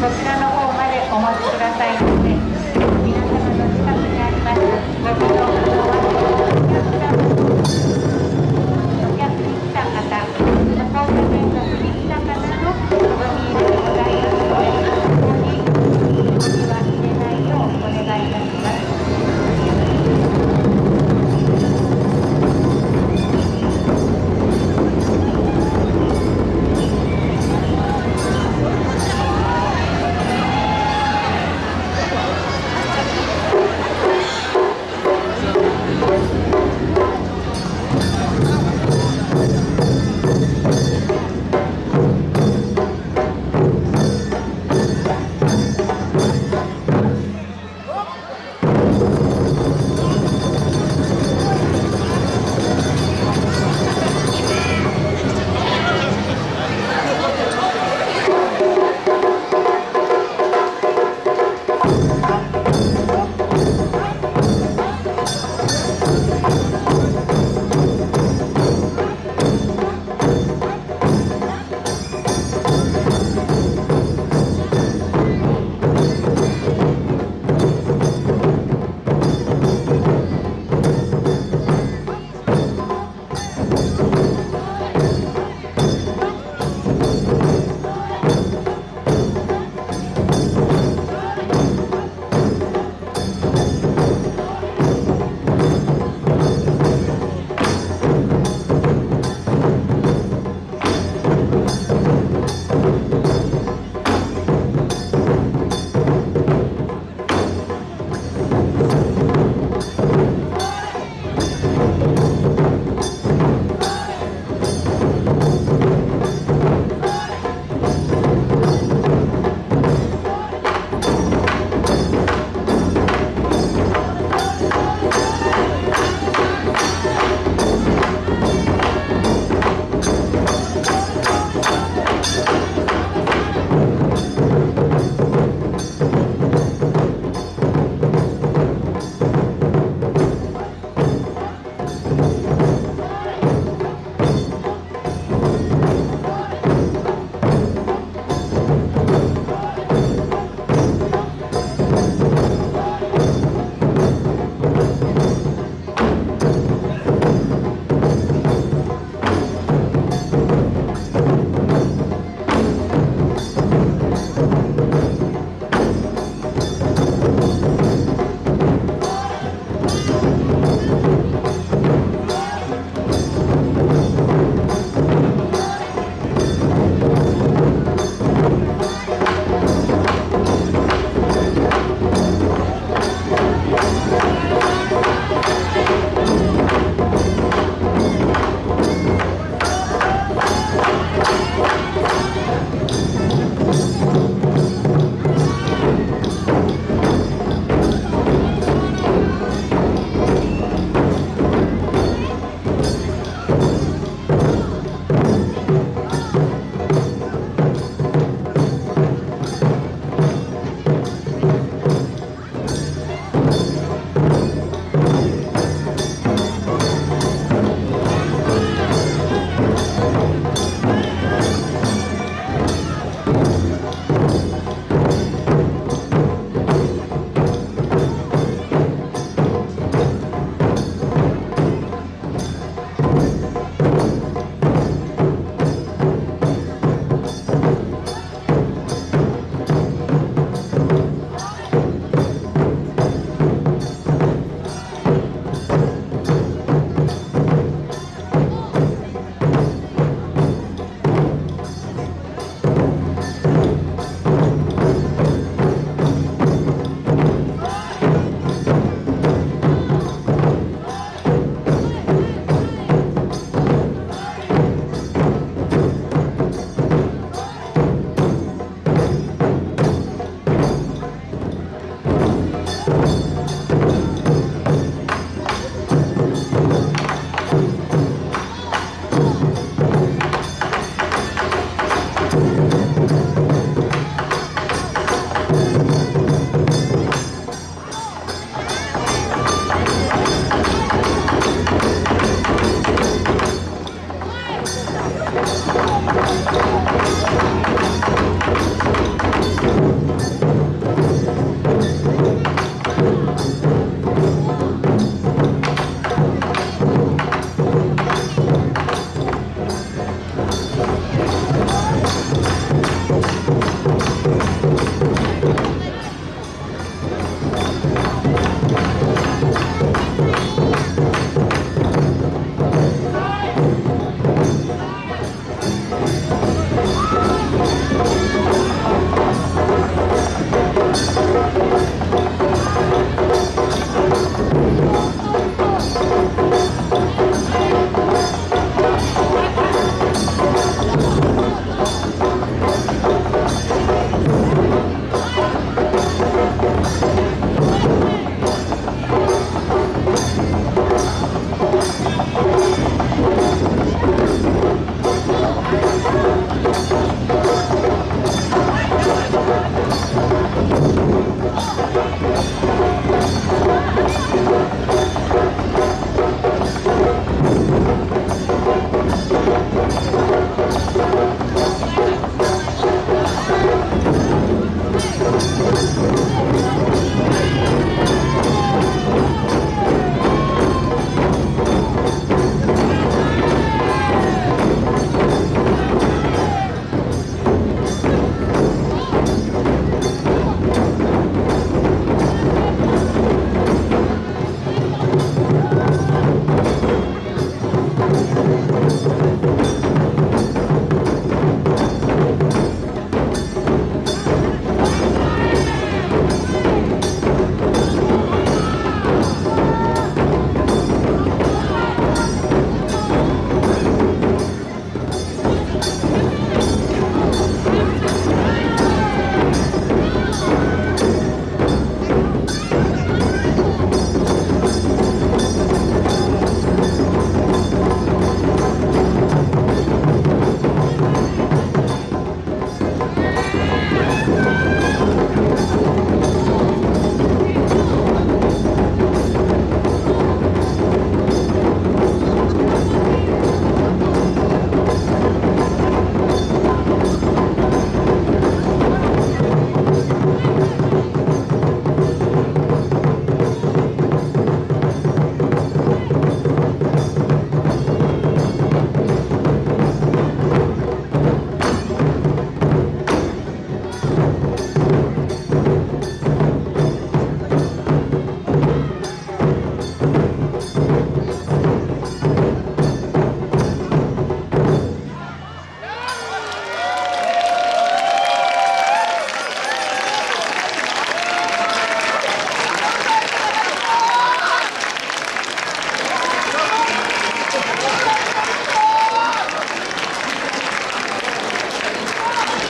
そちらの方までお待ち